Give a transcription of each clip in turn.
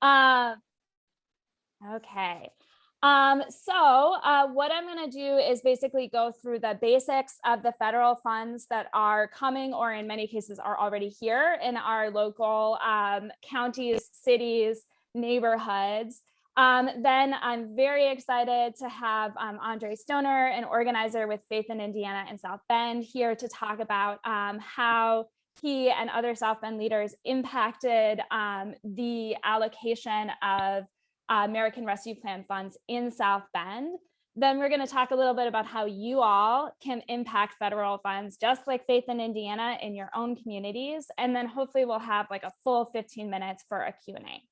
Uh, okay. Um, so uh, what I'm going to do is basically go through the basics of the federal funds that are coming or in many cases are already here in our local um, counties, cities, neighborhoods. Um, then I'm very excited to have um, Andre Stoner, an organizer with Faith in Indiana and South Bend here to talk about um, how he and other South Bend leaders impacted um, the allocation of uh, American Rescue Plan funds in South Bend. Then we're going to talk a little bit about how you all can impact federal funds, just like Faith in Indiana in your own communities. And then hopefully we'll have like a full 15 minutes for a Q&A.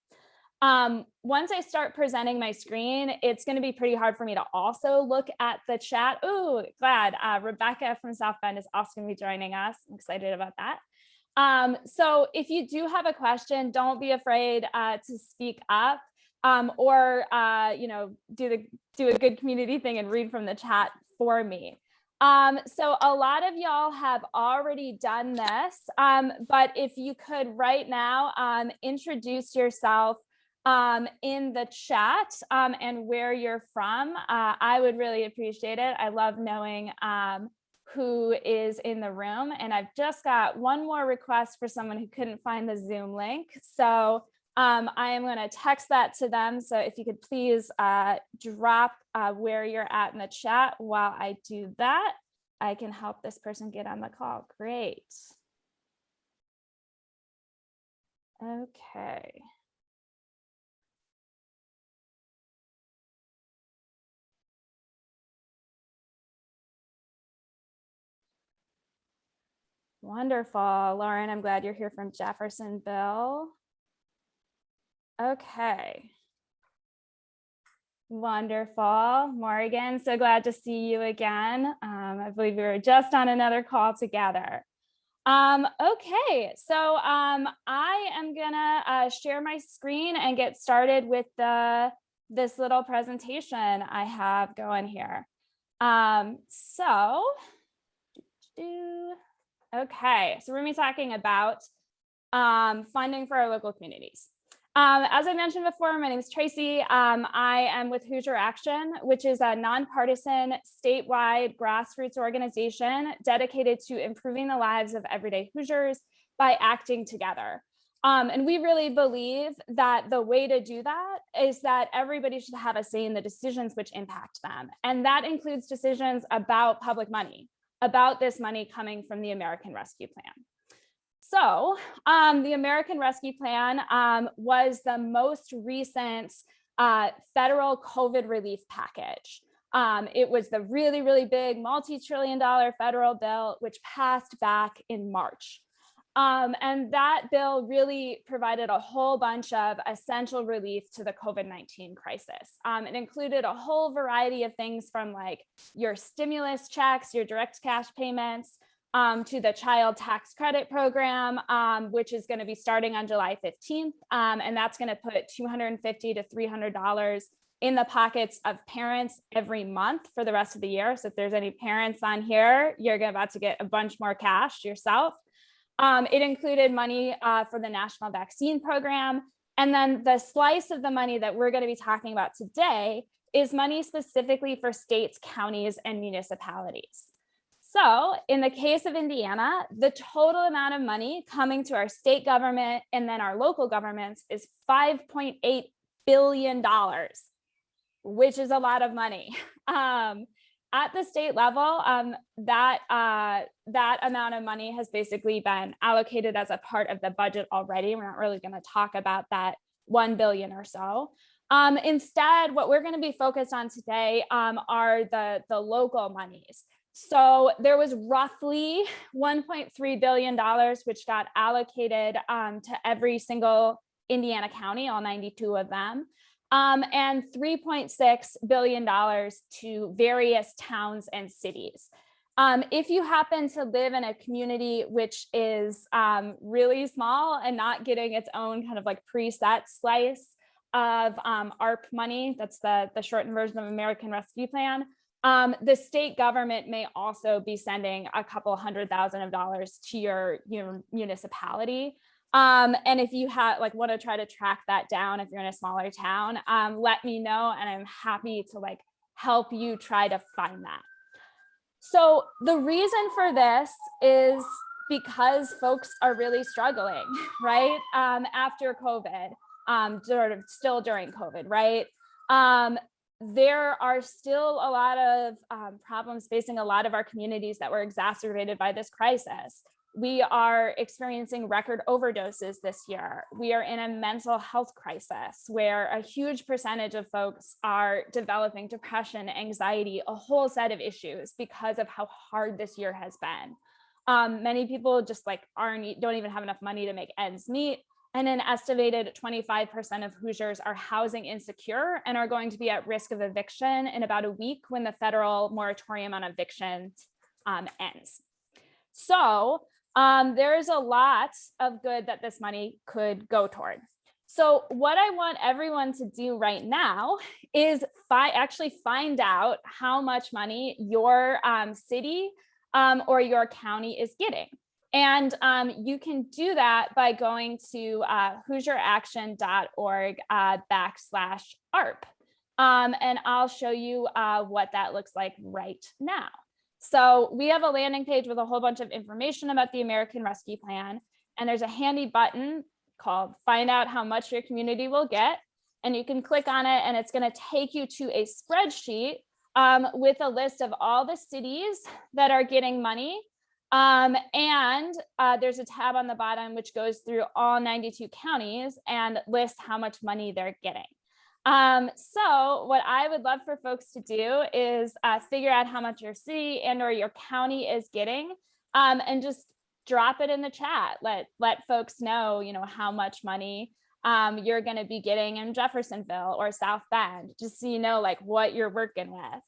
Um, once I start presenting my screen, it's going to be pretty hard for me to also look at the chat. Oh, glad uh, Rebecca from South Bend is also going to be joining us. I'm excited about that. Um, so if you do have a question, don't be afraid uh, to speak up um, or, uh, you know, do the do a good community thing and read from the chat for me. Um, so a lot of y'all have already done this, um, but if you could right now um, introduce yourself um, in the chat and where you're from, uh, I would really appreciate it. I love knowing who is in the room. And I've just got one more request for someone who couldn't find the Zoom link. So um, I am going to text that to them. So if you could please uh, drop uh, where you're at in the chat while I do that, I can help this person get on the call. Great. Wonderful. Lauren, I'm glad you're here from Jeffersonville. Okay. Wonderful. Morgan, so glad to see you again. Um, I believe we were just on another call together. Um, okay, so um, I am gonna uh, share my screen and get started with the this little presentation I have going here. Um, so, okay, so we're gonna be talking about um, funding for our local communities. Um, as I mentioned before, my name is Tracy. Um, I am with Hoosier Action, which is a nonpartisan statewide grassroots organization dedicated to improving the lives of everyday Hoosiers by acting together. Um, and we really believe that the way to do that is that everybody should have a say in the decisions which impact them. And that includes decisions about public money, about this money coming from the American Rescue Plan. So um, the American Rescue Plan um, was the most recent uh, federal COVID relief package. Um, it was the really, really big multi-trillion dollar federal bill, which passed back in March. Um, and that bill really provided a whole bunch of essential relief to the COVID-19 crisis. Um, it included a whole variety of things from like your stimulus checks, your direct cash payments, um, to the child tax credit program, um, which is going to be starting on July 15th. Um, and that's going to put 250 to $300 in the pockets of parents every month for the rest of the year. So if there's any parents on here, you're about to get a bunch more cash yourself. Um, it included money uh, for the national vaccine program. And then the slice of the money that we're going to be talking about today is money specifically for states, counties, and municipalities. So in the case of Indiana, the total amount of money coming to our state government and then our local governments is $5.8 billion, which is a lot of money. Um, at the state level, um, that, uh, that amount of money has basically been allocated as a part of the budget already. We're not really gonna talk about that 1 billion or so. Um, instead, what we're gonna be focused on today um, are the, the local monies. So there was roughly $1.3 billion, which got allocated um, to every single Indiana county, all 92 of them, um, and $3.6 billion to various towns and cities. Um, if you happen to live in a community which is um, really small and not getting its own kind of like preset slice of um, ARP money, that's the, the shortened version of American Rescue Plan, um, the state government may also be sending a couple hundred thousand of dollars to your, your municipality. Um, and if you have like want to try to track that down, if you're in a smaller town, um, let me know and I'm happy to like help you try to find that. So the reason for this is because folks are really struggling, right? Um, after COVID, um, sort of still during COVID, right? Um, there are still a lot of um, problems facing a lot of our communities that were exacerbated by this crisis. We are experiencing record overdoses this year. We are in a mental health crisis where a huge percentage of folks are developing depression, anxiety, a whole set of issues because of how hard this year has been. Um, many people just like aren't, don't even have enough money to make ends meet. And an estimated 25% of Hoosiers are housing insecure and are going to be at risk of eviction in about a week when the federal moratorium on evictions um, ends. So um, there is a lot of good that this money could go toward. So what I want everyone to do right now is fi actually find out how much money your um, city um, or your county is getting. And um, you can do that by going to uh, HoosierAction.org uh, backslash ARP. Um, and I'll show you uh, what that looks like right now. So we have a landing page with a whole bunch of information about the American Rescue Plan. And there's a handy button called find out how much your community will get. And you can click on it and it's gonna take you to a spreadsheet um, with a list of all the cities that are getting money. Um, and uh, there's a tab on the bottom which goes through all 92 counties and lists how much money they're getting. Um, so what I would love for folks to do is uh, figure out how much your city and or your county is getting um, and just drop it in the chat. Let, let folks know, you know, how much money um, you're going to be getting in Jeffersonville or South Bend, just so you know like what you're working with.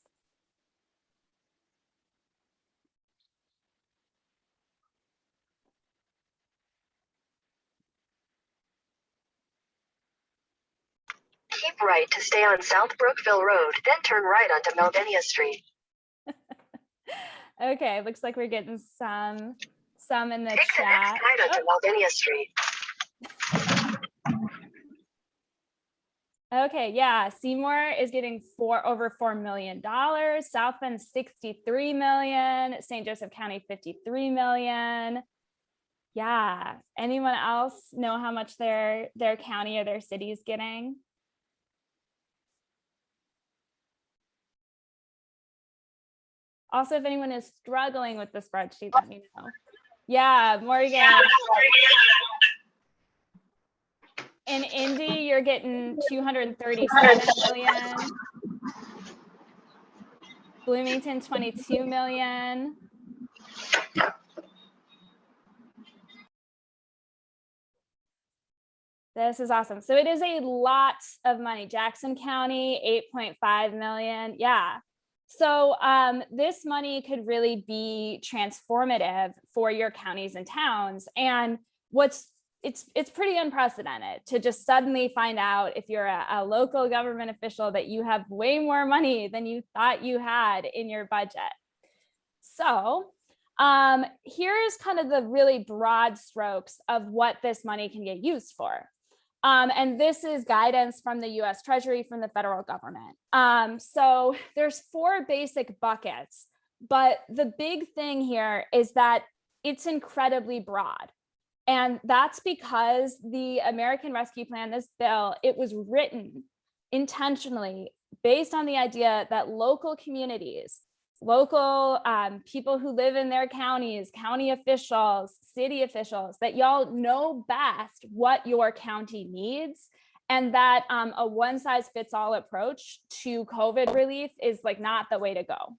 Keep right to stay on South Brookville Road, then turn right onto Melvinia Street. okay, looks like we're getting some some in the Take the chat. next right onto Oh, Street. okay, yeah, Seymour is getting four over four million dollars. South Bend 63 million, St. Joseph County 53 million. Yeah, anyone else know how much their their county or their city is getting? Also, if anyone is struggling with the spreadsheet, let me know. Yeah, Morgan. In Indy, you're getting 237 million. Bloomington, 22 million. This is awesome. So it is a lot of money. Jackson County, 8.5 million. Yeah. So um, this money could really be transformative for your counties and towns. And what's it's it's pretty unprecedented to just suddenly find out if you're a, a local government official that you have way more money than you thought you had in your budget. So um, here's kind of the really broad strokes of what this money can get used for. Um, and this is guidance from the US Treasury from the federal government. Um, so there's four basic buckets, but the big thing here is that it's incredibly broad. And that's because the American Rescue Plan, this bill, it was written intentionally based on the idea that local communities, local um, people who live in their counties, county officials, city officials, that y'all know best what your county needs and that um, a one size fits all approach to COVID relief is like not the way to go.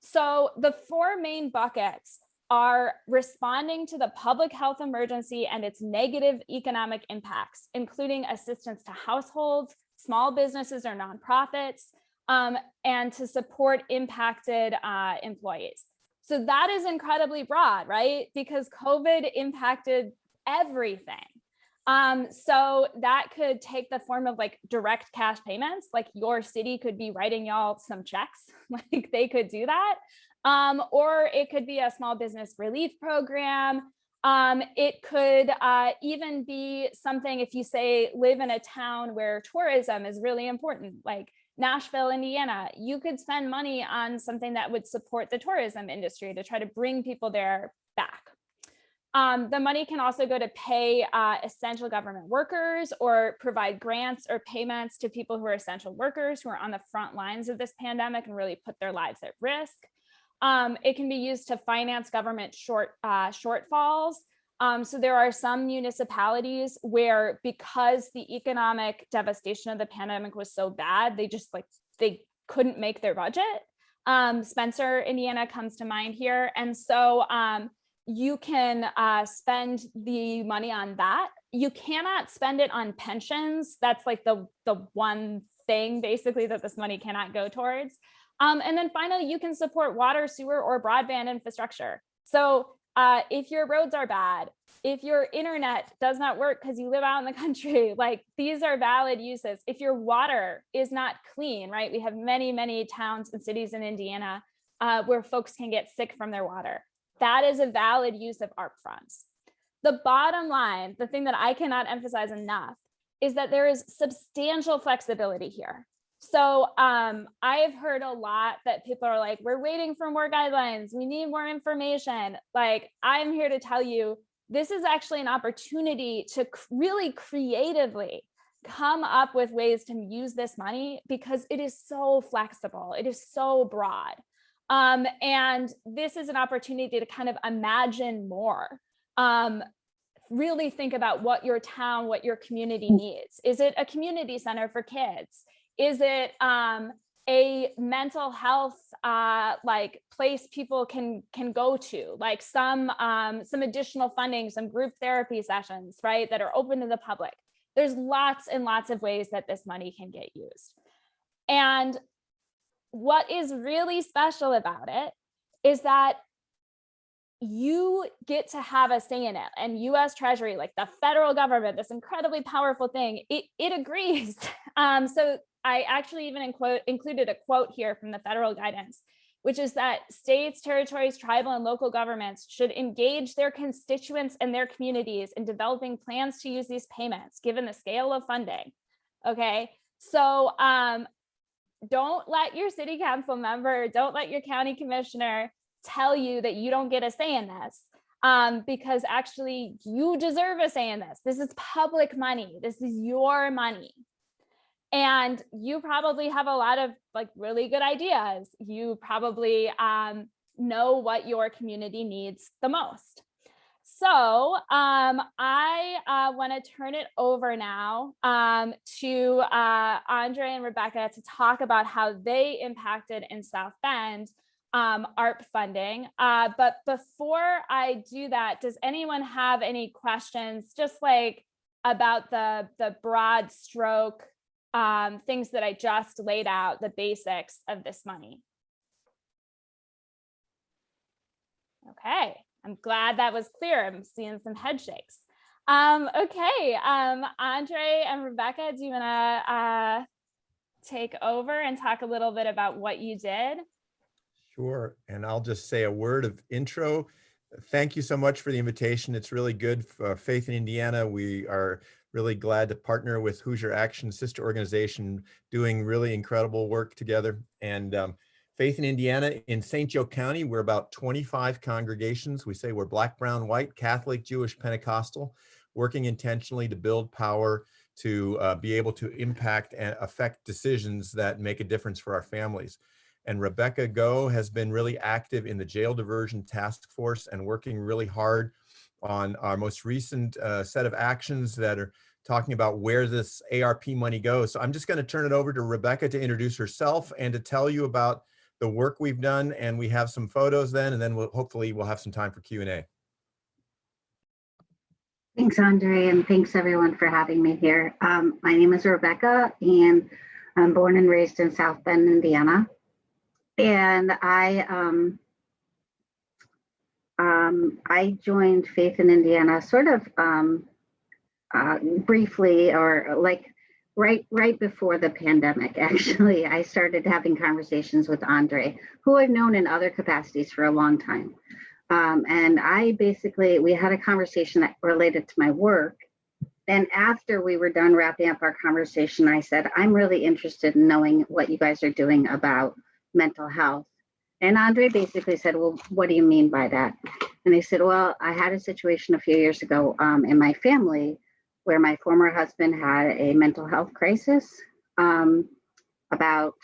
So the four main buckets are responding to the public health emergency and its negative economic impacts, including assistance to households, small businesses or nonprofits, um, and to support impacted uh, employees. So that is incredibly broad, right? Because COVID impacted everything. Um, so that could take the form of like direct cash payments, like your city could be writing y'all some checks, like they could do that. Um, or it could be a small business relief program. Um, it could uh, even be something if you say live in a town where tourism is really important, like Nashville, Indiana, you could spend money on something that would support the tourism industry to try to bring people there back. Um, the money can also go to pay uh, essential government workers or provide grants or payments to people who are essential workers who are on the front lines of this pandemic and really put their lives at risk. Um, it can be used to finance government short uh, shortfalls. Um, so there are some municipalities where because the economic devastation of the pandemic was so bad, they just like they couldn't make their budget. Um, Spencer, Indiana comes to mind here. And so um, you can uh, spend the money on that. You cannot spend it on pensions. That's like the, the one thing basically that this money cannot go towards. Um, and then finally, you can support water, sewer, or broadband infrastructure. So uh, if your roads are bad, if your internet does not work because you live out in the country, like these are valid uses. If your water is not clean, right? We have many, many towns and cities in Indiana uh, where folks can get sick from their water. That is a valid use of ARP funds. The bottom line, the thing that I cannot emphasize enough is that there is substantial flexibility here. So um, I've heard a lot that people are like, we're waiting for more guidelines. We need more information. Like I'm here to tell you, this is actually an opportunity to really creatively come up with ways to use this money because it is so flexible. It is so broad. Um, and this is an opportunity to kind of imagine more. Um, really think about what your town, what your community needs. Is it a community center for kids? Is it um, a mental health uh, like place people can can go to, like some um, some additional funding, some group therapy sessions, right, that are open to the public. There's lots and lots of ways that this money can get used. And what is really special about it is that you get to have a say in it and US Treasury, like the federal government, this incredibly powerful thing, it, it agrees. Um, so I actually even included a quote here from the federal guidance, which is that states, territories, tribal and local governments should engage their constituents and their communities in developing plans to use these payments, given the scale of funding. Okay, so um, don't let your city council member, don't let your county commissioner tell you that you don't get a say in this um, because actually you deserve a say in this. This is public money. This is your money. And you probably have a lot of like really good ideas. You probably um, know what your community needs the most. So um, I uh, want to turn it over now um, to uh, Andre and Rebecca to talk about how they impacted in South Bend um, ARP funding. Uh, but before I do that, does anyone have any questions just like about the, the broad stroke um, things that I just laid out, the basics of this money? Okay. I'm glad that was clear. I'm seeing some head shakes. Um, okay, um, Andre and Rebecca, do you wanna uh, take over and talk a little bit about what you did? Sure, and I'll just say a word of intro. Thank you so much for the invitation. It's really good for Faith in Indiana. We are really glad to partner with Hoosier Action Sister Organization, doing really incredible work together. And um, Faith in Indiana in St. Joe County, we're about 25 congregations. We say we're black, brown, white, Catholic, Jewish, Pentecostal, working intentionally to build power to uh, be able to impact and affect decisions that make a difference for our families. And Rebecca Go has been really active in the jail diversion task force and working really hard on our most recent uh, set of actions that are talking about where this ARP money goes. So I'm just going to turn it over to Rebecca to introduce herself and to tell you about the work we've done and we have some photos then and then we'll hopefully we'll have some time for Q&A. Thanks, Andre, and thanks everyone for having me here. Um, my name is Rebecca and I'm born and raised in South Bend, Indiana. And I um, um, I joined Faith in Indiana sort of um, uh, briefly or like right right before the pandemic actually i started having conversations with andre who i've known in other capacities for a long time Um, and I basically, we had a conversation that related to my work. And after we were done wrapping up our conversation, I said, I'm really interested in knowing what you guys are doing about mental health. And Andre basically said, Well, what do you mean by that? And I said, Well, I had a situation a few years ago um, in my family where my former husband had a mental health crisis um, about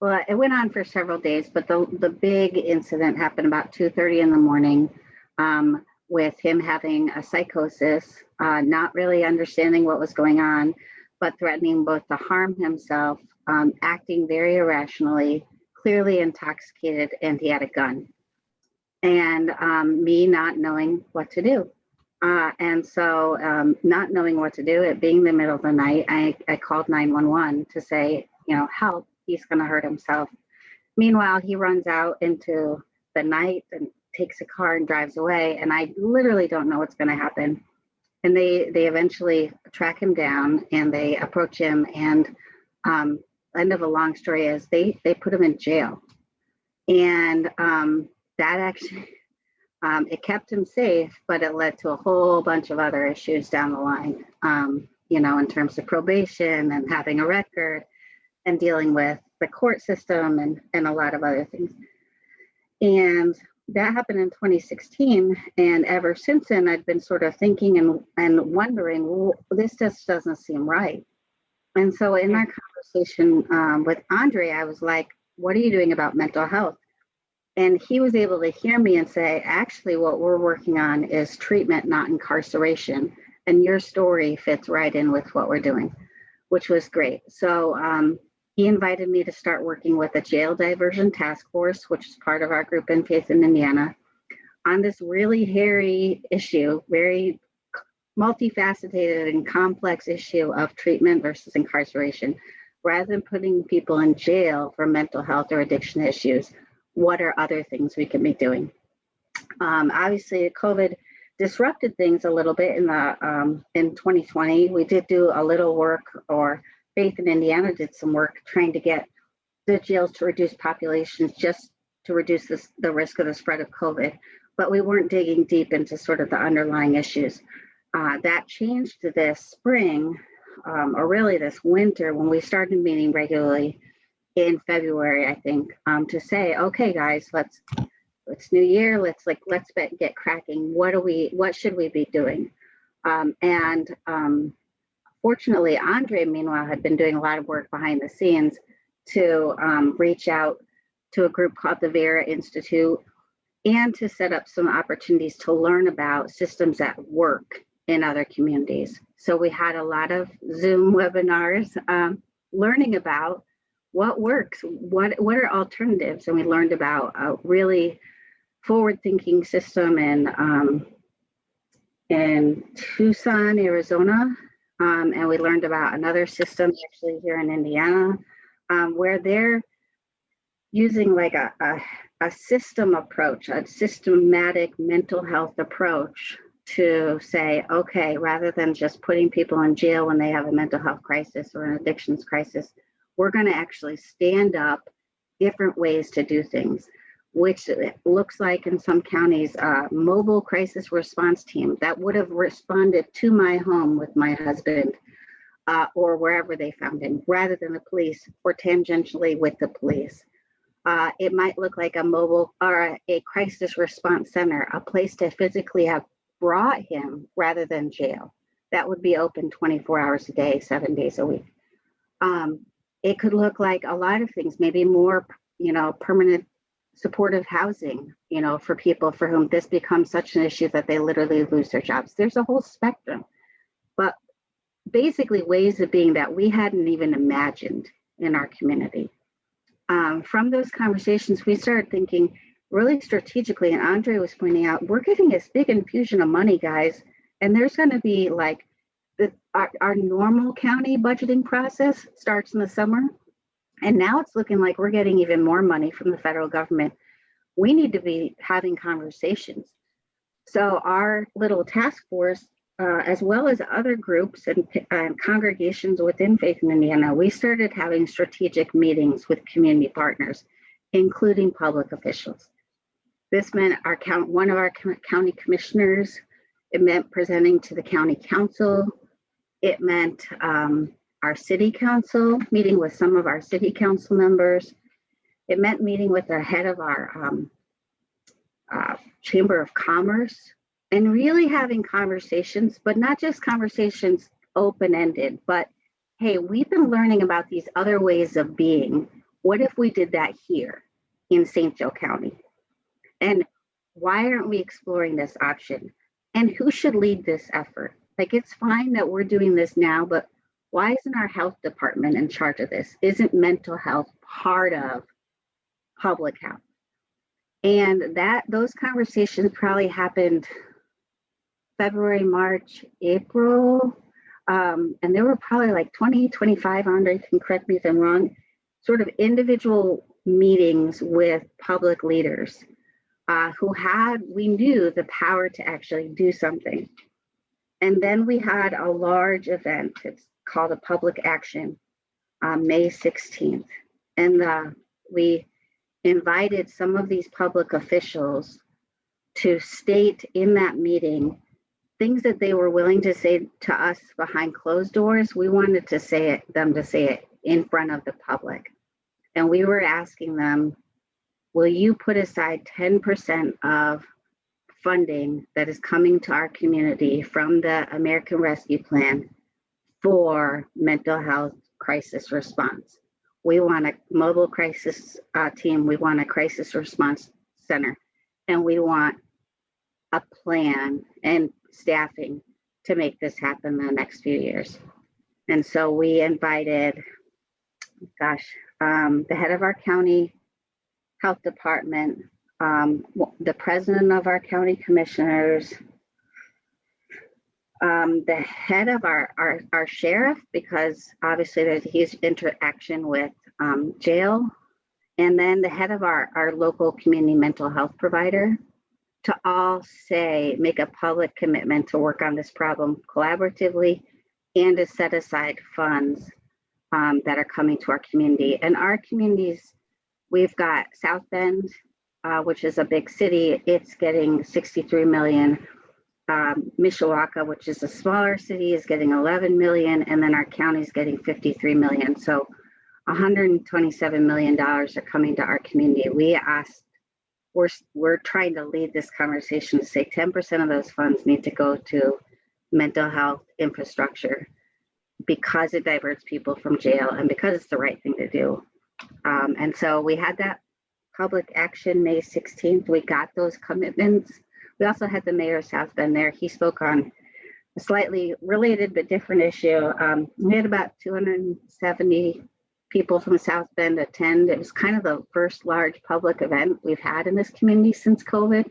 well, it went on for several days, but the, the big incident happened about 2.30 in the morning um, with him having a psychosis, uh, not really understanding what was going on, but threatening both to harm himself, um, acting very irrationally, clearly intoxicated, and he had a gun. And um, me not knowing what to do. Uh, and so um, not knowing what to do, it being the middle of the night, I, I called 911 to say, you know, help, he's going to hurt himself. Meanwhile, he runs out into the night and takes a car and drives away. And I literally don't know what's going to happen. And they they eventually track him down and they approach him. And um, end of a long story is they they put him in jail. And um, that actually um, it kept him safe, but it led to a whole bunch of other issues down the line. Um, you know, in terms of probation and having a record and dealing with the court system and, and a lot of other things. And that happened in 2016. And ever since then, I've been sort of thinking and, and wondering, well, this just doesn't seem right. And so in our conversation um, with Andre, I was like, what are you doing about mental health? And he was able to hear me and say, actually, what we're working on is treatment, not incarceration. And your story fits right in with what we're doing, which was great. So um, he invited me to start working with a jail diversion task force, which is part of our group in Faith in Indiana, on this really hairy issue, very multifaceted and complex issue of treatment versus incarceration. Rather than putting people in jail for mental health or addiction issues, what are other things we can be doing? Um, obviously, COVID disrupted things a little bit in the um, in 2020. We did do a little work, or Faith in Indiana did some work trying to get the jails to reduce populations just to reduce this, the risk of the spread of COVID. But we weren't digging deep into sort of the underlying issues. Uh, that changed this spring, um, or really this winter, when we started meeting regularly in February, I think, um, to say, okay, guys, let's it's new year. Let's like let's get cracking. What do we? What should we be doing? Um, and um, fortunately, Andre, meanwhile, had been doing a lot of work behind the scenes to um, reach out to a group called the Vera Institute and to set up some opportunities to learn about systems that work in other communities. So we had a lot of Zoom webinars um, learning about what works, what what are alternatives, and we learned about a really forward-thinking system in um, in Tucson, Arizona, um, and we learned about another system actually here in Indiana, um, where they're using like a, a a system approach, a systematic mental health approach to say, okay, rather than just putting people in jail when they have a mental health crisis or an addictions crisis, we're going to actually stand up different ways to do things, which looks like in some counties, a mobile crisis response team that would have responded to my home with my husband uh, or wherever they found him, rather than the police or tangentially with the police. Uh, it might look like a mobile or a, a crisis response center, a place to physically have brought him rather than jail. That would be open 24 hours a day, seven days a week. Um, it could look like a lot of things, maybe more, you know, permanent supportive housing, you know, for people for whom this becomes such an issue that they literally lose their jobs. There's a whole spectrum, but basically ways of being that we hadn't even imagined in our community. Um, from those conversations, we started thinking really strategically, and Andre was pointing out, we're getting this big infusion of money, guys, and there's going to be like the, our, our normal county budgeting process starts in the summer. And now it's looking like we're getting even more money from the federal government. We need to be having conversations. So our little task force, uh, as well as other groups and, and congregations within Faith in Indiana, we started having strategic meetings with community partners, including public officials. This meant our count, one of our county commissioners, it meant presenting to the county council. It meant um, our city council, meeting with some of our city council members. It meant meeting with the head of our um, uh, Chamber of Commerce and really having conversations, but not just conversations open-ended, but hey, we've been learning about these other ways of being. What if we did that here in St. Joe County? And why aren't we exploring this option? And who should lead this effort? Like, it's fine that we're doing this now, but why isn't our health department in charge of this? Isn't mental health part of public health? And that, those conversations probably happened February, March, April. Um, and there were probably like 20, 25, Andre can correct me if I'm wrong, sort of individual meetings with public leaders uh, who had, we knew the power to actually do something. And then we had a large event, it's called a public action, uh, May 16th. And uh, we invited some of these public officials to state in that meeting things that they were willing to say to us behind closed doors. We wanted to say it, them to say it in front of the public. And we were asking them, will you put aside 10% of funding that is coming to our community from the American Rescue Plan for mental health crisis response? We want a mobile crisis uh, team. We want a crisis response center. And we want a plan and staffing to make this happen the next few years. And so we invited, gosh, um, the head of our county health department, um, the president of our county commissioners, um, the head of our, our, our sheriff, because obviously there's his interaction with um, jail, and then the head of our, our local community mental health provider to all say, make a public commitment to work on this problem collaboratively and to set aside funds um, that are coming to our community. And our communities, we've got South Bend, uh, which is a big city, it's getting 63 million. Um, Mishawaka, which is a smaller city, is getting 11 million, and then our county's getting 53 million. So 127 million dollars are coming to our community. We asked we're we're trying to lead this conversation to say 10% of those funds need to go to mental health infrastructure because it diverts people from jail and because it's the right thing to do. Um, and so we had that public action May 16th. We got those commitments. We also had the mayor of South Bend there. He spoke on a slightly related but different issue. Um, we had about 270 people from South Bend attend. It was kind of the first large public event we've had in this community since COVID.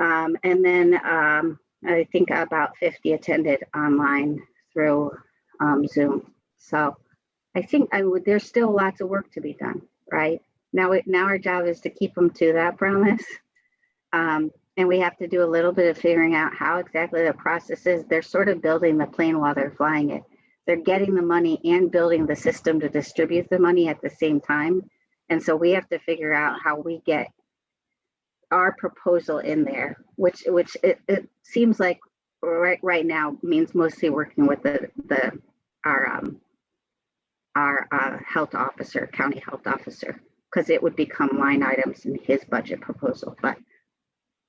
Um, and then um, I think about 50 attended online through um, Zoom. So I think I would, there's still lots of work to be done, right? Now, it, now our job is to keep them to that promise. Um, and we have to do a little bit of figuring out how exactly the process is. They're sort of building the plane while they're flying it they're getting the money and building the system to distribute the money at the same time. And so we have to figure out how we get our proposal in there, which which it, it seems like right right now means mostly working with the the our um our uh, health officer, county health officer, because it would become line items in his budget proposal. But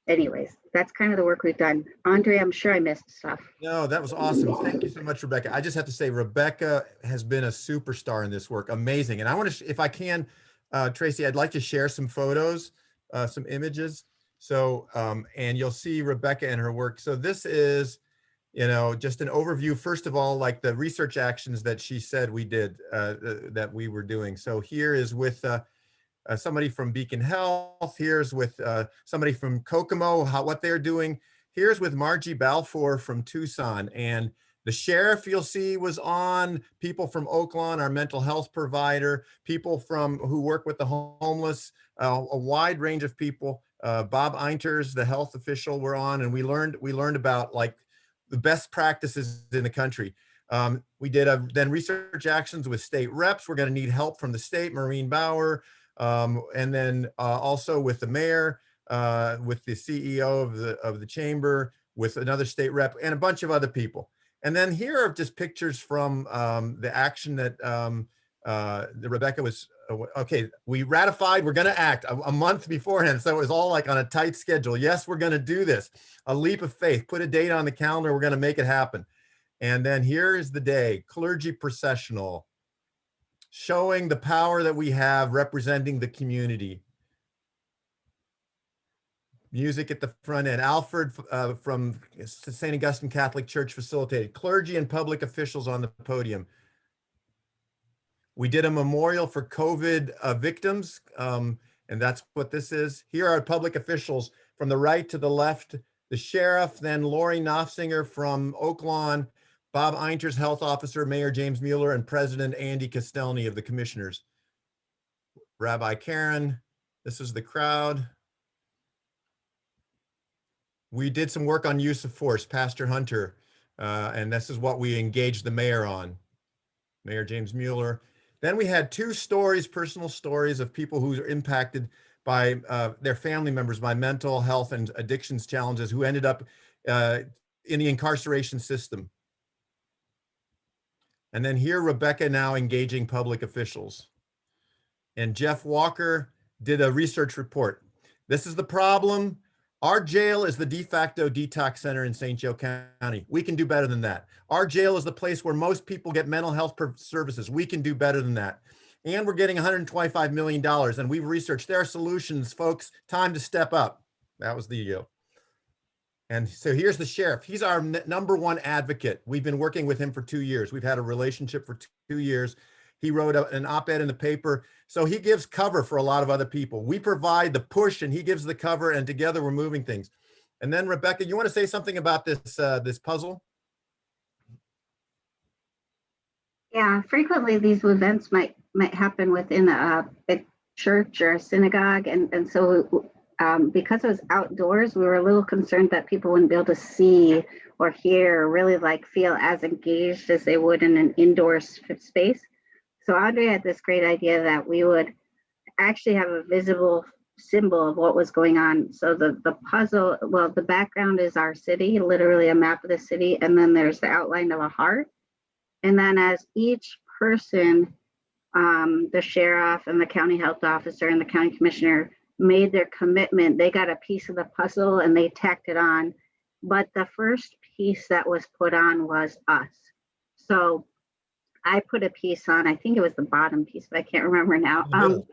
anyways, that's kind of the work we've done. Andre, I'm sure I missed stuff. No, that was awesome. Thank you so much, Rebecca. I just have to say, Rebecca has been a superstar in this work. Amazing. And I want to, if I can, uh, Tracy, I'd like to share some photos, uh, some images. So, um, and you'll see Rebecca and her work. So this is, you know, just an overview. First of all, like the research actions that she said we did, uh, that we were doing. So here is with, uh, uh, somebody from Beacon Health. Here's with uh, somebody from Kokomo, how, what they're doing. Here's with Margie Balfour from Tucson. And the sheriff you'll see was on, people from Oaklawn, our mental health provider, people from who work with the homeless, uh, a wide range of people. Uh, Bob Einterz, the health official, were on, and we learned we learned about like the best practices in the country. Um, we did a, then research actions with state reps. We're going to need help from the state, Maureen Bauer, Um, and then uh, also with the mayor, uh, with the CEO of the of the chamber, with another state rep, and a bunch of other people. And then here are just pictures from um, the action that um, uh, that Rebecca was. Okay, we ratified. We're going to act a, a month beforehand, so it was all like on a tight schedule. Yes, we're going to do this. A leap of faith. Put a date on the calendar. We're going to make it happen. And then here is the day, clergy processional, showing the power that we have representing the community. Music at the front end. Alfred uh, from St. Augustine Catholic Church facilitated. Clergy and public officials on the podium. We did a memorial for COVID uh, victims, um, and that's what this is. Here are public officials from the right to the left. The sheriff, then Lori Nafziger from Oak Lawn, Bob Einterz, health officer, Mayor James Mueller, and President Andy Kostielney of the commissioners. Rabbi Karen, this is the crowd. We did some work on use of force, Pastor Hunter, uh, and this is what we engaged the mayor on. Mayor James Mueller. Then we had two stories, personal stories of people who are impacted by uh, their family members by mental health and addictions challenges who ended up uh, in the incarceration system. And then here, Rebecca now engaging public officials. And Jeff Walker did a research report. This is the problem. Our jail is the de facto detox center in St. Joe County. We can do better than that. Our jail is the place where most people get mental health services. We can do better than that. And we're getting $125 million. And we've researched there are solutions, folks. Time to step up. That was the deal. And so here's the sheriff. He's our number one advocate. We've been working with him for two years. We've had a relationship for two years. He wrote a- an op-ed in the paper. So he gives cover for a lot of other people. We provide the push and he gives the cover and together we're moving things. And then Rebecca, you want to say something about this, uh, this puzzle? Yeah, frequently these events might might happen within a, church or a synagogue, and and so um, because it was outdoors, we were a little concerned that people wouldn't be able to see or hear or really like feel as engaged as they would in an indoor space. So Andre had this great idea that we would actually have a visible symbol of what was going on. So the the puzzle, well, the background is our city, literally a map of the city, and then there's the outline of a heart. And then as each person, um, the sheriff and the county health officer and the county commissioner made their commitment, they got a piece of the puzzle and they tacked it on. But the first piece that was put on was us. So I put a piece on, I think it was the bottom piece, but I can't remember now. Um,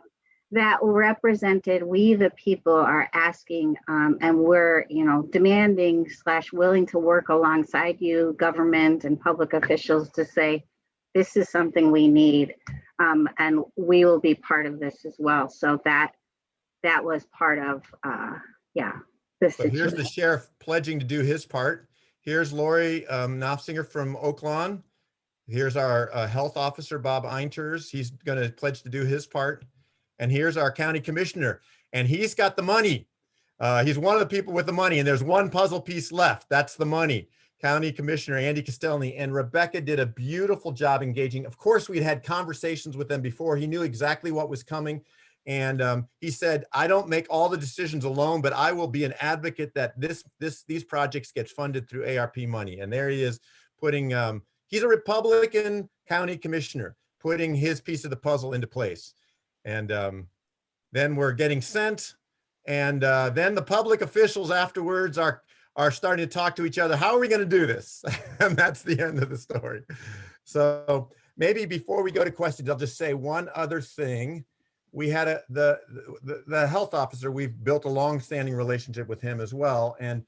that represented we the people are asking um, and we're you know demanding slash willing to work alongside you government and public officials to say this is something we need um, and we will be part of this as well so that that was part of uh, yeah this So here's the sheriff pledging to do his part. Here's Lori um, Nafziger from Oak Lawn. Here's our uh, health officer, Bob Einterz. He's going to pledge to do his part. And here's our county commissioner, and he's got the money. Uh, he's one of the people with the money, and there's one puzzle piece left. That's the money. County Commissioner Andy Kostielney and Rebecca did a beautiful job engaging. Of course, we'd had conversations with them before. He knew exactly what was coming. And um, he said, I don't make all the decisions alone, but I will be an advocate that this, this, these projects get funded through ARP money. And there he is putting, um, he's a Republican county commissioner, putting his piece of the puzzle into place. And um, then we're getting sent. And uh, then the public officials afterwards are, are starting to talk to each other. How are we going to do this? and that's the end of the story. So maybe before we go to questions, I'll just say one other thing we had a the, the the health officer we've built a long-standing relationship with him as well and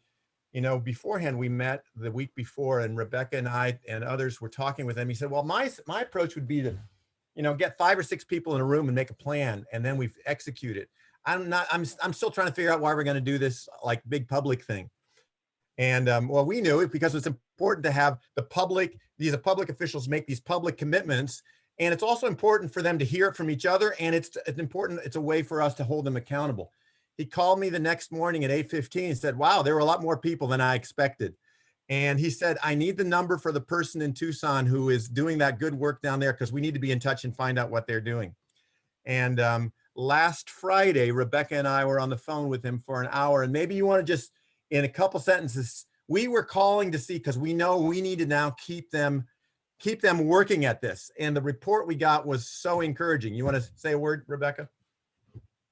you know beforehand we met the week before and rebecca and i and others were talking with him he said well my my approach would be to you know get five or six people in a room and make a plan and then we execute it i'm not i'm i'm still trying to figure out why we're going to do this like big public thing and um, well we knew it because it's important to have the public these public officials make these public commitments and it's also important for them to hear it from each other. And it's, it's important. It's a way for us to hold them accountable. He called me the next morning at 8.15 and said, wow, there were a lot more people than I expected. And he said, I need the number for the person in Tucson who is doing that good work down there because we need to be in touch and find out what they're doing. And um, last Friday, Rebecca and I were on the phone with him for an hour. And maybe you want to just, in a couple sentences, we were calling to see, because we know we need to now keep them, keep them working at this. And the report we got was so encouraging. You want to say a word, Rebecca?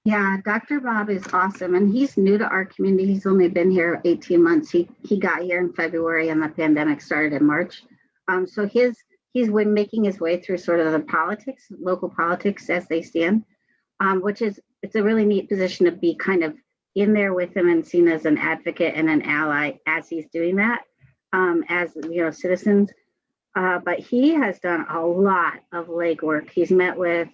Yeah, Dr. Bob is awesome and he's new to our community. He's only been here 18 months. He he got here in February and the pandemic started in March. Um, so his he's making his way through sort of the politics, local politics as they stand, um, which is it's a really neat position to be kind of in there with him and seen as an advocate and an ally as he's doing that um, as you know citizens. Uh, but he has done a lot of legwork. He's met with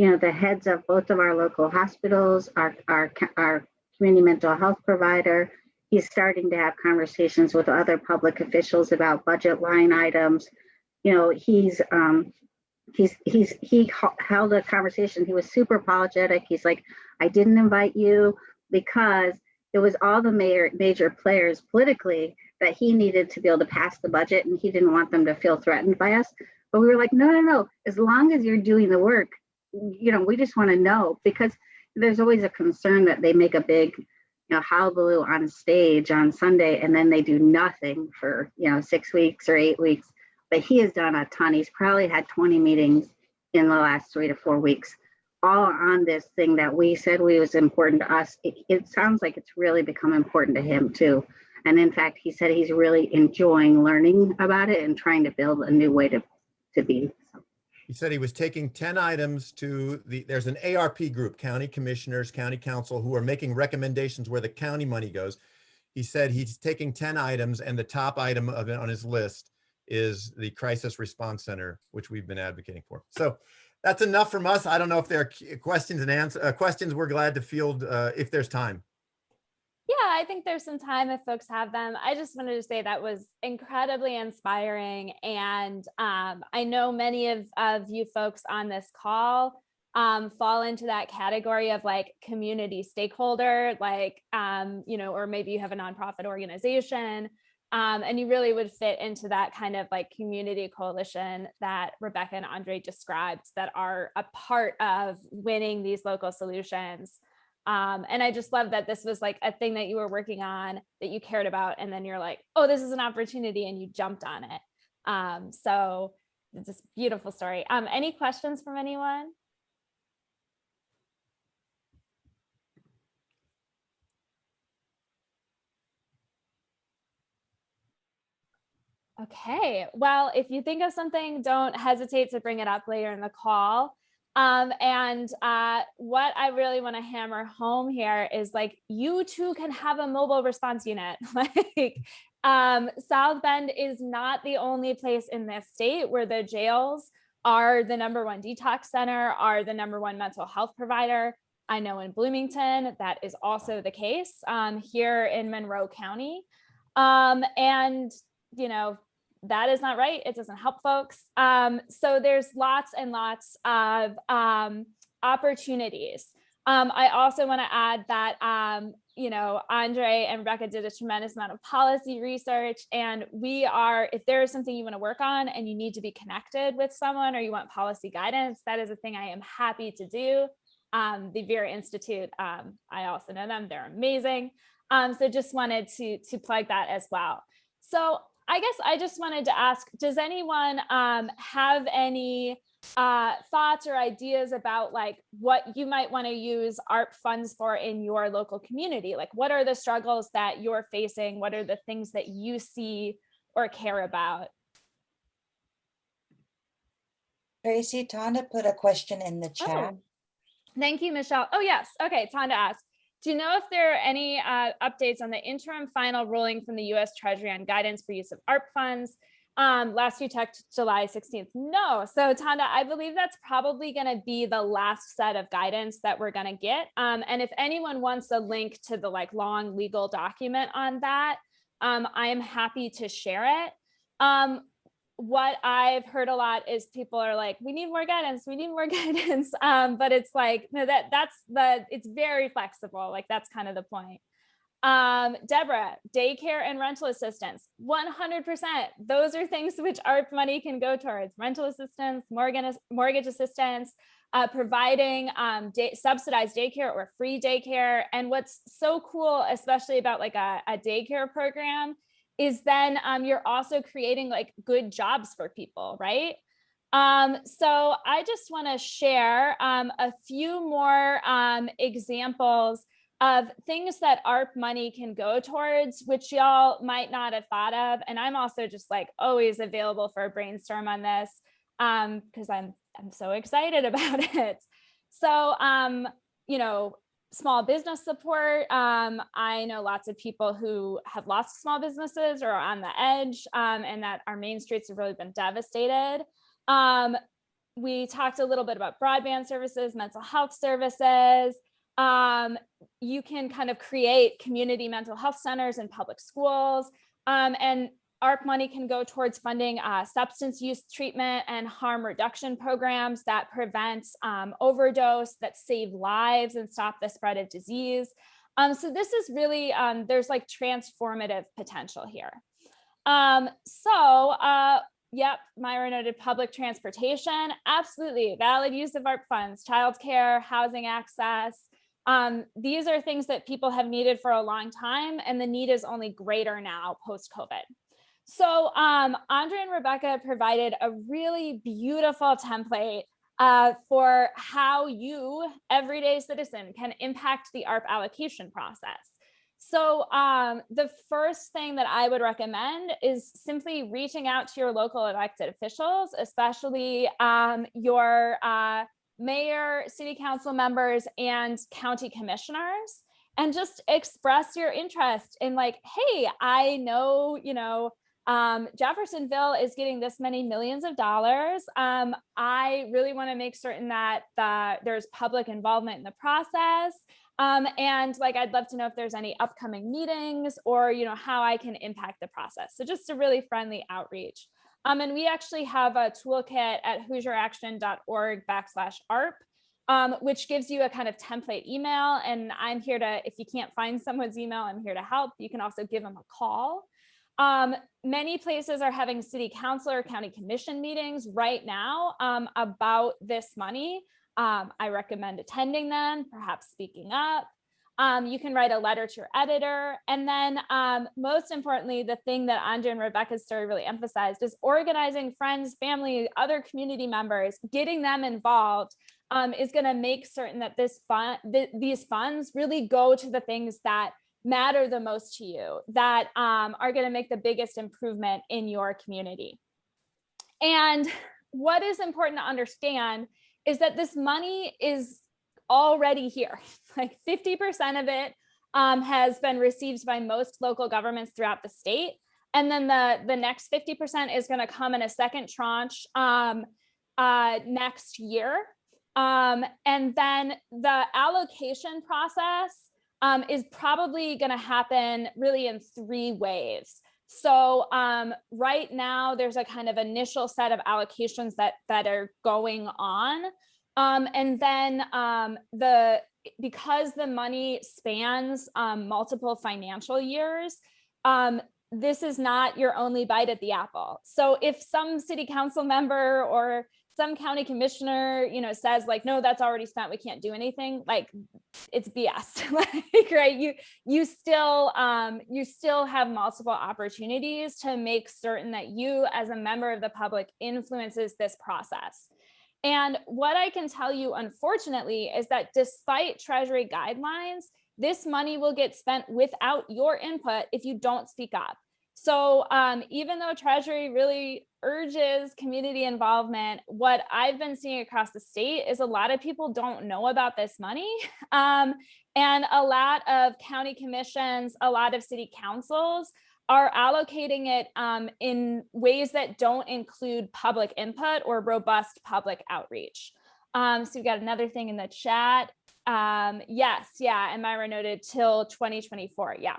you know, the heads of both of our local hospitals, our, our, our community mental health provider. He's starting to have conversations with other public officials about budget line items. You know, he's, um, he's, he's, he held a conversation. He was super apologetic. He's like, I didn't invite you because it was all the major, major players politically that he needed to be able to pass the budget and he didn't want them to feel threatened by us. But we were like, no, no, no. As long as you're doing the work, you know, we just want to know because there's always a concern that they make a big, you know, hullabaloo on stage on Sunday and then they do nothing for, you know, six weeks or eight weeks. But he has done a ton. He's probably had 20 meetings in the last three to four weeks, all on this thing that we said we was important to us. It, it sounds like it's really become important to him too. And in fact, he said he's really enjoying learning about it and trying to build a new way to, to be. So. He said he was taking 10 items to the, there's an ARP group, county commissioners, county council, who are making recommendations where the county money goes. He said he's taking 10 items and the top item of it on his list is the crisis response center, which we've been advocating for. So that's enough from us. I don't know if there are questions and answer uh, questions. We're glad to field uh, if there's time. I think there's some time if folks have them. I just wanted to say that was incredibly inspiring. And um, I know many of, of you folks on this call um, fall into that category of like community stakeholder, like, um, you know, or maybe you have a nonprofit organization um, and you really would fit into that kind of like community coalition that Rebecca and Andre described that are a part of winning these local solutions. Um, and I just love that this was like a thing that you were working on that you cared about. And then you're like, oh, this is an opportunity and you jumped on it. Um, so just beautiful story. Um, any questions from anyone? Okay, well, if you think of something, don't hesitate to bring it up later in the call. Um, and uh, what I really want to hammer home here is like, you too can have a mobile response unit. like um, South Bend is not the only place in this state where the jails are the number one detox center, are the number one mental health provider. I know in Bloomington, that is also the case um, here in Monroe County. Um, and, you know, that is not right. It doesn't help folks. Um, so there's lots and lots of um, opportunities. Um, I also want to add that, um, you know, Andre and Rebecca did a tremendous amount of policy research and we are, if there is something you want to work on and you need to be connected with someone or you want policy guidance, that is a thing I am happy to do. Um, the Vera Institute, um, I also know them, they're amazing. so just wanted to, to plug that as well. So I guess I just wanted to ask, does anyone um, have any uh, thoughts or ideas about like what you might want to use ARP funds for in your local community? Like what are the struggles that you're facing? What are the things that you see or care about? Tracy, Tanda put a question in the chat. Oh, thank you, Michelle. Oh, yes. Okay, Tanda asked, do you know if there are any uh, updates on the interim final ruling from the US Treasury on guidance for use of ARP funds? Um, last you checked July 16th. No. So Tanda, I believe that's probably going to be the last set of guidance that we're going to get. Um, and if anyone wants a link to the like long legal document on that, um, I am happy to share it. Um, what I've heard a lot is people are like, we need more guidance, we need more guidance. Um, but it's like, no, that that's the, it's very flexible. Like that's kind of the point. Um, Deborah, daycare and rental assistance, 100%. Those are things which ARP money can go towards rental assistance, mortgage, mortgage assistance, uh, providing um, day, subsidized daycare or free daycare. And what's so cool, especially about like a, a daycare program, is then um, you're also creating like good jobs for people, right? Um, so I just want to share um, a few more um, examples of things that ARP money can go towards, which y'all might not have thought of. And I'm also just like always available for a brainstorm on this because I'm I'm so excited about it. So, um, you know, small business support. Um, I know lots of people who have lost small businesses or are on the edge um, and that our main streets have really been devastated. Um, we talked a little bit about broadband services, mental health services. Um, you can kind of create community mental health centers in public schools. Um, and ARP money can go towards funding uh, substance use treatment and harm reduction programs that prevent um, overdose, that save lives and stop the spread of disease. Um, so this is really, um, there's like transformative potential here. Um, so, uh, yep, Myra noted public transportation, absolutely valid use of ARP funds, childcare, housing access, um, these are things that people have needed for a long time and the need is only greater now post-COVID. So um, Andre and Rebecca provided a really beautiful template uh, for how you, everyday citizen, can impact the ARP allocation process. So um, the first thing that I would recommend is simply reaching out to your local elected officials, especially um, your uh, mayor, city council members, and county commissioners, and just express your interest in like, hey, I know, you know, um, Jeffersonville is getting this many millions of dollars. Um, I really want to make certain that the, there's public involvement in the process. Um, and like, I'd love to know if there's any upcoming meetings or, you know, how I can impact the process. So just a really friendly outreach. Um, and we actually have a toolkit at hoosieraction.org backslash ARP, um, which gives you a kind of template email. And I'm here to, if you can't find someone's email, I'm here to help. You can also give them a call. Um, many places are having city council or county commission meetings right now um, about this money. Um, I recommend attending them, perhaps speaking up. Um, you can write a letter to your editor. And then um, most importantly, the thing that Andre and Rebecca's story really emphasized is organizing friends, family, other community members, getting them involved um, is gonna make certain that this fund, th these funds really go to the things that matter the most to you, that um, are gonna make the biggest improvement in your community. And what is important to understand is that this money is already here. Like 50% of it um, has been received by most local governments throughout the state. And then the, the next 50% is gonna come in a second tranche um, uh, next year. Um, and then the allocation process um, is probably gonna happen really in three waves. So um, right now there's a kind of initial set of allocations that, that are going on. Um, and then um, the because the money spans um, multiple financial years, um, this is not your only bite at the apple. So if some city council member or some county commissioner, you know, says like, no, that's already spent, we can't do anything, like it's BS, like, right? You, you still, um, you still have multiple opportunities to make certain that you as a member of the public influences this process. And what I can tell you, unfortunately, is that despite Treasury guidelines, this money will get spent without your input if you don't speak up. So um, even though Treasury really urges community involvement, what I've been seeing across the state is a lot of people don't know about this money. Um, and a lot of county commissions, a lot of city councils are allocating it um, in ways that don't include public input or robust public outreach. Um, so we've got another thing in the chat. Um, yes, yeah, and Myra noted till 2024, yeah.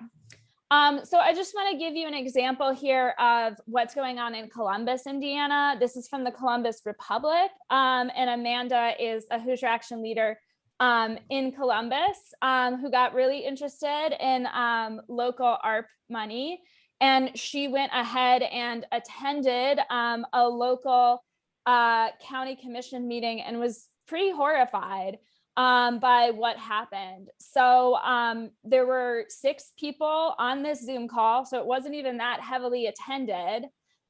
Um, so I just want to give you an example here of what's going on in Columbus, Indiana. This is from the Columbus Republic, um, and Amanda is a Hoosier Action leader um, in Columbus um, who got really interested in um, local ARP money. And she went ahead and attended um, a local uh, county commission meeting and was pretty horrified um, by what happened. So um, there were six people on this Zoom call, so it wasn't even that heavily attended.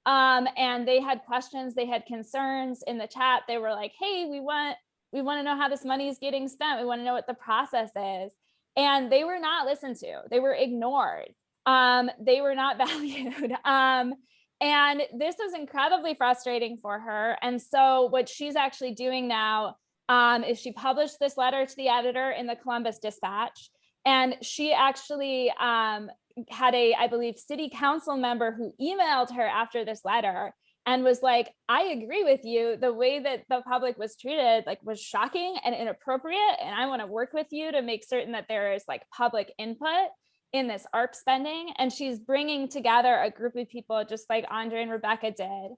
Um, and they had questions, they had concerns in the chat. They were like, hey, we want, we want to know how this money is getting spent. We want to know what the process is. And they were not listened to. They were ignored. Um, they were not valued. Um, and this was incredibly frustrating for her. And so what she's actually doing now um, is she published this letter to the editor in the Columbus Dispatch. And she actually um, had a, I believe, city council member who emailed her after this letter and was like, I agree with you. The way that the public was treated like was shocking and inappropriate. And I want to work with you to make certain that there is like public input in this ARP spending. And she's bringing together a group of people just like Andre and Rebecca did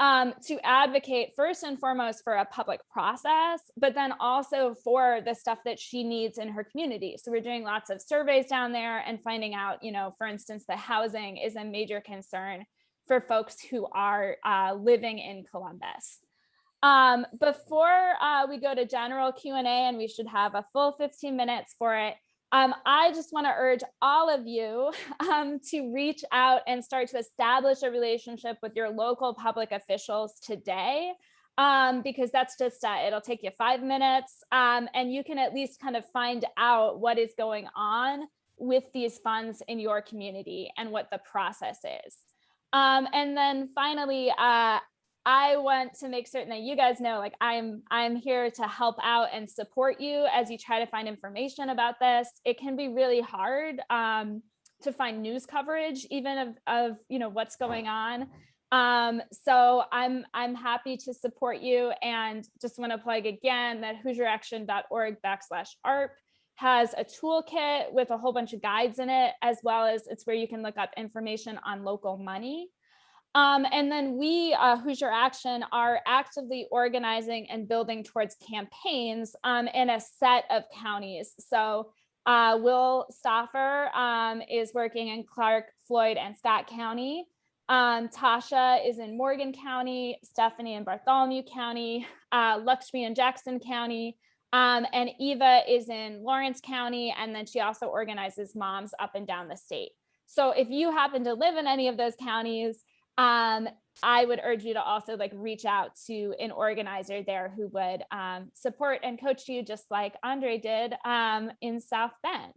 um, to advocate first and foremost for a public process, but then also for the stuff that she needs in her community. So we're doing lots of surveys down there and finding out, you know, for instance, the housing is a major concern for folks who are uh, living in Columbus. Um, before uh, we go to general Q&A, and we should have a full 15 minutes for it, um, I just want to urge all of you um, to reach out and start to establish a relationship with your local public officials today, um, because that's just, uh, it'll take you five minutes um, and you can at least kind of find out what is going on with these funds in your community and what the process is. Um, and then finally, uh, I want to make certain that you guys know, like I'm, I'm here to help out and support you as you try to find information about this. It can be really hard um, to find news coverage, even of, of, you know, what's going on. Um, so I'm, I'm happy to support you and just want to plug again that HoosierAction.org backslash ARP has a toolkit with a whole bunch of guides in it, as well as it's where you can look up information on local money. Um, and then we, uh, Hoosier Action, are actively organizing and building towards campaigns um, in a set of counties. So uh, Will Stoffer um, is working in Clark, Floyd, and Scott County. Um, Tasha is in Morgan County, Stephanie in Bartholomew County, uh, Lakshmi in Jackson County, um, and Eva is in Lawrence County, and then she also organizes moms up and down the state. So if you happen to live in any of those counties, um, I would urge you to also like reach out to an organizer there who would um, support and coach you just like Andre did um, in South Bend.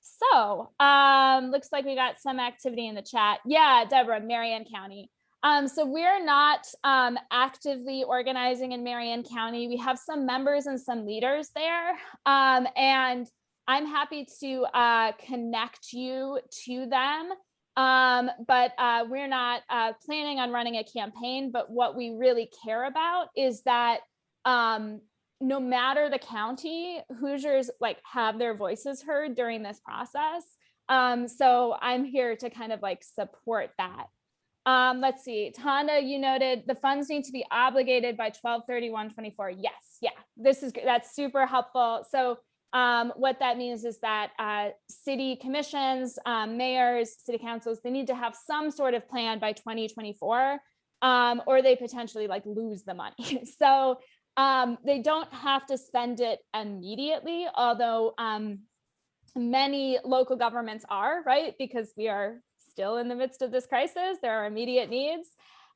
So um, looks like we got some activity in the chat. Yeah, Deborah, Marion County. Um, so we're not um, actively organizing in Marion County. We have some members and some leaders there. Um, and I'm happy to uh, connect you to them. Um, but uh, we're not uh, planning on running a campaign, but what we really care about is that um, no matter the county, Hoosiers like have their voices heard during this process. Um, so I'm here to kind of like support that. Um, let's see, Tanda, you noted the funds need to be obligated by 1231-24. Yes, yeah, this is that's super helpful. So um, what that means is that uh, city commissions, um, mayors, city councils, they need to have some sort of plan by 2024 um, or they potentially like lose the money. so um, they don't have to spend it immediately, although um, many local governments are, right? Because we are still in the midst of this crisis, there are immediate needs,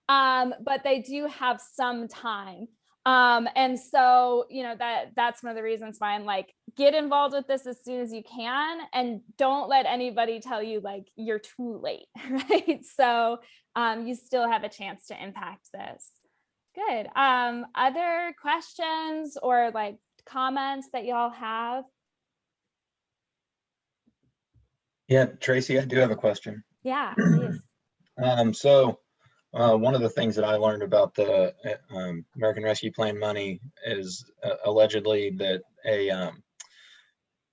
um, but they do have some time. Um, and so, you know, that that's one of the reasons why I'm like, get involved with this as soon as you can and don't let anybody tell you like you're too late, right? So um, you still have a chance to impact this. Good. Um, other questions or like comments that y'all have? Yeah, Tracy, I do have a question. Yeah, please. Um, so, uh, one of the things that I learned about the uh, um, American Rescue Plan money is uh, allegedly that a um,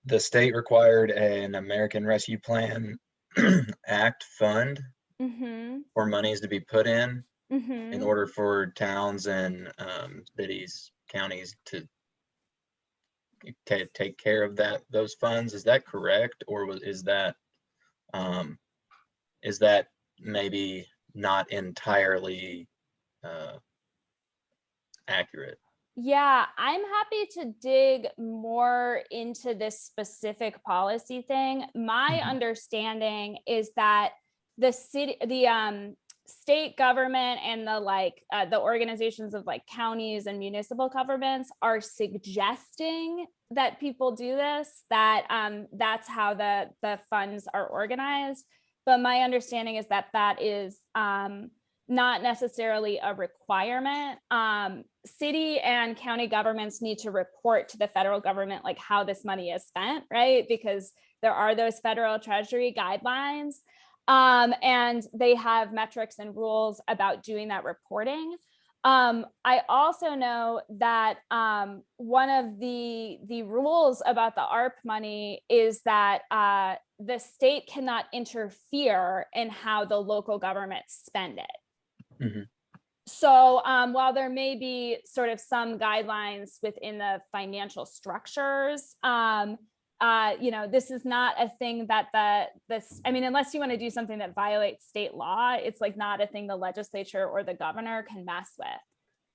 the state required an American Rescue Plan Act fund Mm-hmm. for monies to be put in in Mm-hmm. order for towns and um, cities, counties to ta- take care of that, those funds. Is that correct? Or was, is that, um, is that maybe not entirely, uh, accurate? Yeah, I'm happy to dig more into this specific policy thing. My Mhm. understanding is that the city, the um state government and the like, uh, the organizations of like counties and municipal governments are suggesting that people do this, that um that's how the the funds are organized. But my understanding is that that is um not necessarily a requirement. Um, city and county governments need to report to the federal government like how this money is spent, right? Because there are those federal treasury guidelines. Um, and they have metrics and rules about doing that reporting. Um, I also know that um, one of the the rules about the ARP money is that uh, the state cannot interfere in how the local governments spend it. Mhm. So um, while there may be sort of some guidelines within the financial structures, um, uh, you know, this is not a thing that the this, I mean, unless you want to do something that violates state law, it's like not a thing the legislature or the governor can mess with.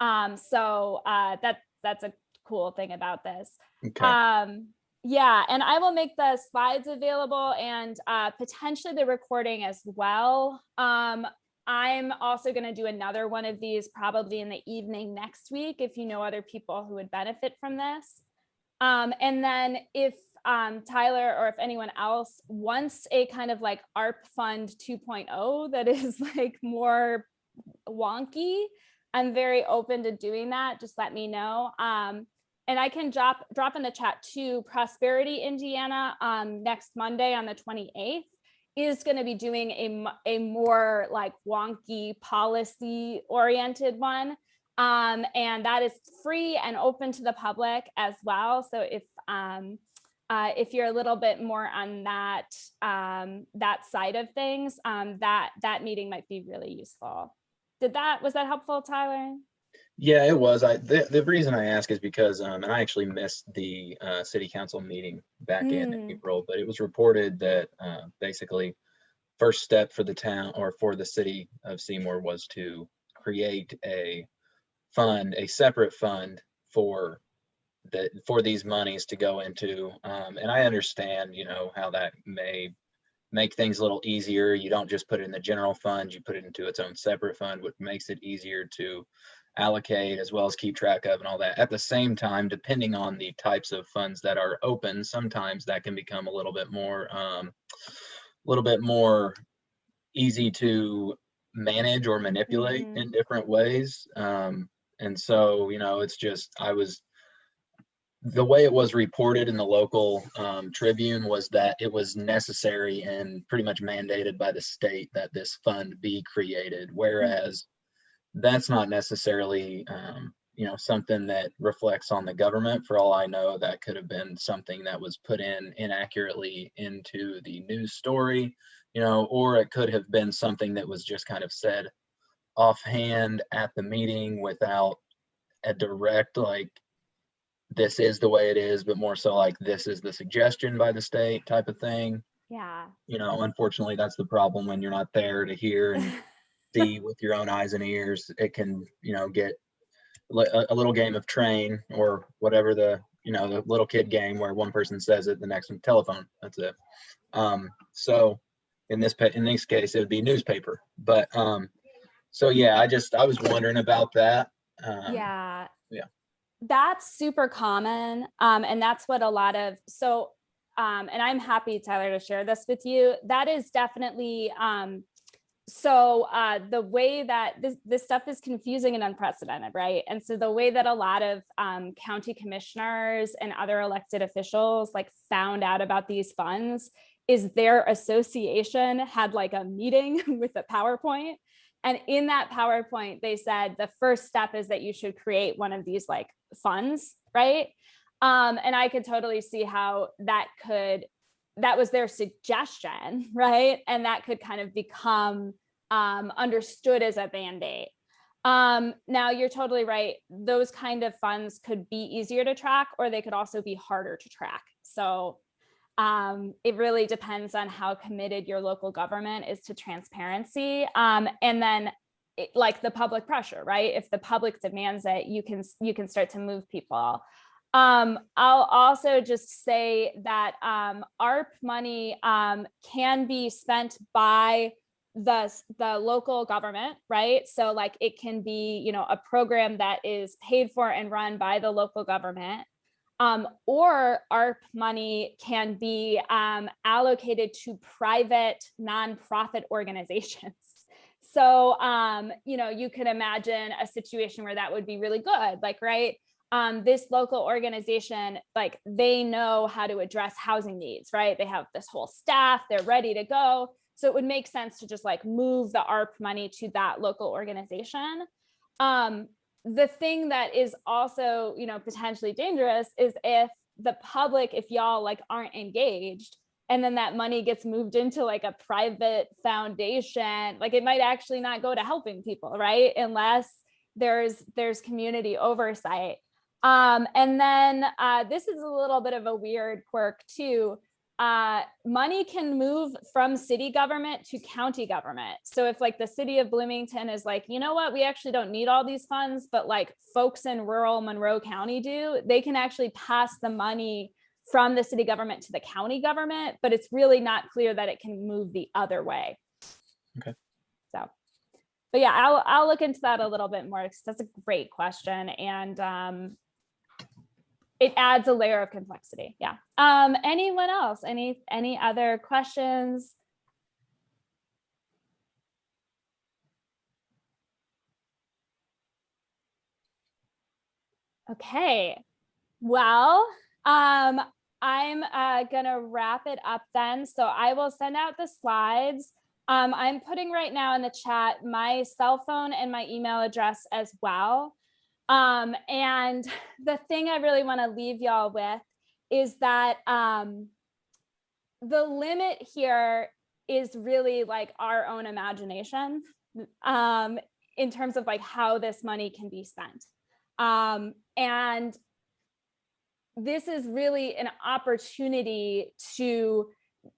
Um, so uh, that that's a cool thing about this. Okay, Um, yeah, and I will make the slides available and uh, potentially the recording as well. Um, I'm also going to do another one of these probably in the evening next week if you know other people who would benefit from this. Um, and then if um, Tyler or if anyone else wants a kind of like ARP Fund 2.0 that is like more wonky, I'm very open to doing that. Just let me know. Um, and I can drop drop in the chat too. Prosperity Indiana um, next Monday on the 28th is going to be doing a a more like wonky policy oriented one. Um, and that is free and open to the public as well. So if um, uh, if you're a little bit more on that um, that side of things, um, that that meeting might be really useful. Did that was that helpful, Tyler? Yeah, it was. I, the, the reason I ask is because, um, and I actually missed the, uh, city council meeting back in Mm. April, but it was reported that, uh, basically first step for the town or for the city of Seymour was to create a fund, a separate fund for that, for these monies to go into. Um, and I understand, you know, how that may make things a little easier. You don't just put it in the general fund, you put it into its own separate fund, which makes it easier to allocate as well as keep track of and all that. At the same time, depending on the types of funds that are open, sometimes that can become a little bit more, um, a little bit more easy to manage or manipulate in different ways. Um, and so, you know, it's just, I was, the way it was reported in the local um, Tribune was that it was necessary and pretty much mandated by the state that this fund be created. Whereas that's not necessarily, um, you know, something that reflects on the government. For all I know, that could have been something that was put in inaccurately into the news story, you know, or it could have been something that was just kind of said offhand at the meeting without a direct like this is the way it is, but more so like this is the suggestion by the state type of thing. Yeah. You know, unfortunately, that's the problem when you're not there to hear and see with your own eyes and ears. It can, you know, get a, a little game of train or whatever the, you know, the little kid game where one person says it, the next one telephone. That's it. Um, so in this in this case, it would be newspaper. But um, so yeah, I just I was wondering about that. Um, yeah. yeah. That's super common. Um, and that's what a lot of, so, um, and I'm happy, Tyler, to share this with you. That is definitely, um, so uh, the way that this, this stuff is confusing and unprecedented, right? And so the way that a lot of um, county commissioners and other elected officials like found out about these funds is their association had like a meeting with a PowerPoint and in that PowerPoint, they said the first step is that you should create one of these like funds, right? Um, and I could totally see how that could, that was their suggestion, right? And that could kind of become um, understood as a band-aid. Um, now you're totally right. Those kind of funds could be easier to track or they could also be harder to track. So um, it really depends on how committed your local government is to transparency. Um, and then it, like the public pressure, right? If the public demands it, you can you can start to move people. Um, I'll also just say that um, ARP money um, can be spent by the the local government, right? So like it can be, you know, a program that is paid for and run by the local government. Um, or ARP money can be um, allocated to private nonprofit organizations. So, um, you know, you could imagine a situation where that would be really good, like, right? Um, this local organization, like they know how to address housing needs, right? They have this whole staff, they're ready to go. So it would make sense to just like move the ARP money to that local organization. Um, the thing that is also, you know, potentially dangerous is if the public, if y'all like aren't engaged, and then that money gets moved into like a private foundation, like it might actually not go to helping people, right? Unless there's there's community oversight. Um, and then uh, this is a little bit of a weird quirk too uh, money can move from city government to county government. So if like the city of Bloomington is like, you know what, we actually don't need all these funds, but like folks in rural Monroe County do, they can actually pass the money from the city government to the county government, but it's really not clear that it can move the other way. Okay. So, but yeah, I'll, I'll look into that a little bit more because that's a great question. And um, it adds a layer of complexity. Yeah. Um, anyone else? Any any other questions? Okay. Well, um, I'm uh, gonna wrap it up then. So I will send out the slides. Um, I'm putting right now in the chat my cell phone and my email address as well. Um, and the thing I really want to leave y'all with is that um, the limit here is really like our own imagination um, in terms of like how this money can be spent. Um, and this is really an opportunity to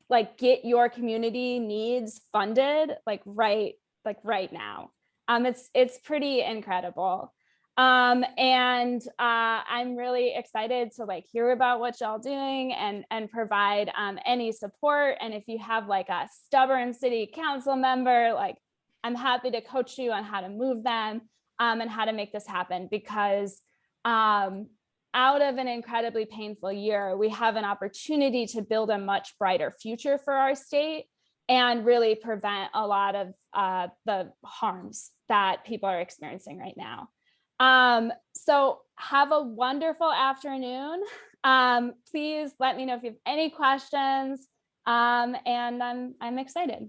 like get your community needs funded like right like right now. Um, it's it's pretty incredible. Um, and uh, I'm really excited to like hear about what y'all doing and and provide um, any support. And if you have like a stubborn city council member, like I'm happy to coach you on how to move them um, and how to make this happen because um, out of an incredibly painful year, we have an opportunity to build a much brighter future for our state and really prevent a lot of uh, the harms that people are experiencing right now. Um, so have a wonderful afternoon. Um, please let me know if you have any questions. Um, and I'm, I'm excited.